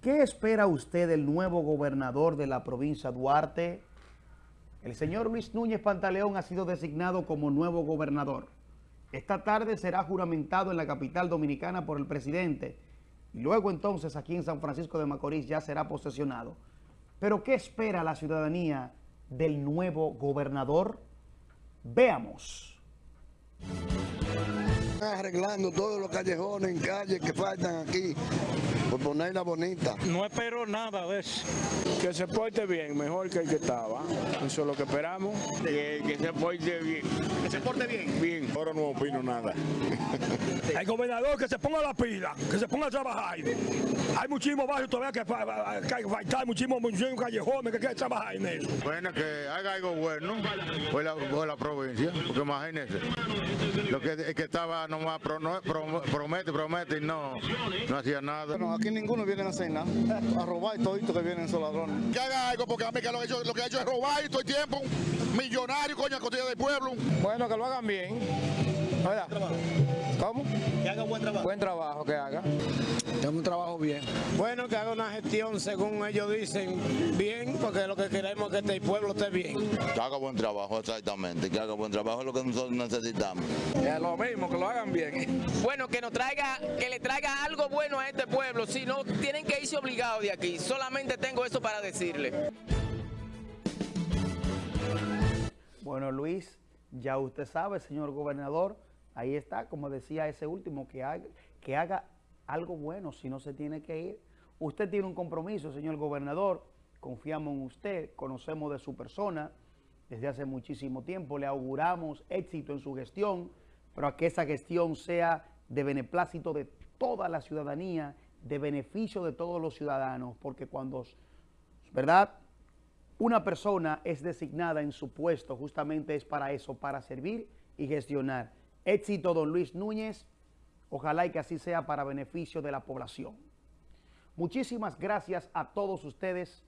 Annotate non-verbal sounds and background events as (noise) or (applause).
¿Qué espera usted del nuevo gobernador de la provincia Duarte? El señor Luis Núñez Pantaleón ha sido designado como nuevo gobernador. Esta tarde será juramentado en la capital dominicana por el presidente y luego entonces aquí en San Francisco de Macorís ya será posesionado. Pero ¿qué espera la ciudadanía del nuevo gobernador? Veamos. Arreglando todos los callejones en calles que faltan aquí, por ponerla bonita. No espero nada de eso. Que se porte bien, mejor que el que estaba. Eso es lo que esperamos. Que, que se porte bien. Que se porte bien. Bien. Ahora no opino nada. (laughs) El gobernador que se ponga la pila, que se ponga a trabajar. Hay muchísimos barrios todavía que, fa- que hay que faltar, muchísimos, muchísimos callejones que hay que trabajar en eso. Bueno, que haga algo bueno por la, por la provincia, porque imagínense, lo que, el que estaba nomás pro- no- pro- promete, promete y no, no hacía nada. Bueno, aquí ninguno viene a hacer nada, a robar todito que vienen esos ladrones. que haga algo, porque a mí que lo que, ha hecho, lo que hecho es robar y todo el tiempo. Millonario, coño, a costilla del pueblo. Bueno, que lo hagan bien. ¿Verdad? ¿Cómo? Que haga buen trabajo. Buen trabajo que haga. Tengo un trabajo bien. Bueno, que haga una gestión, según ellos dicen, bien, porque lo que queremos es que este pueblo esté bien. Que haga buen trabajo, exactamente. Que haga buen trabajo es lo que nosotros necesitamos. Es lo mismo, que lo hagan bien. Bueno, que nos traiga, que le traiga algo bueno a este pueblo. Si no, tienen que irse obligados de aquí. Solamente tengo eso para decirle. Bueno, Luis, ya usted sabe, señor gobernador, ahí está, como decía ese último, que haga, algo bueno si no se tiene que ir. Usted tiene un compromiso, señor gobernador, confiamos en usted, conocemos de su persona desde hace muchísimo tiempo, le auguramos éxito en su gestión, pero a que esa gestión sea de beneplácito de toda la ciudadanía, de beneficio de todos los ciudadanos, porque cuando, ¿verdad?, una persona es designada en su puesto justamente es para eso, para servir y gestionar. Éxito, don Luis Núñez. Ojalá y que así sea para beneficio de la población. Muchísimas gracias a todos ustedes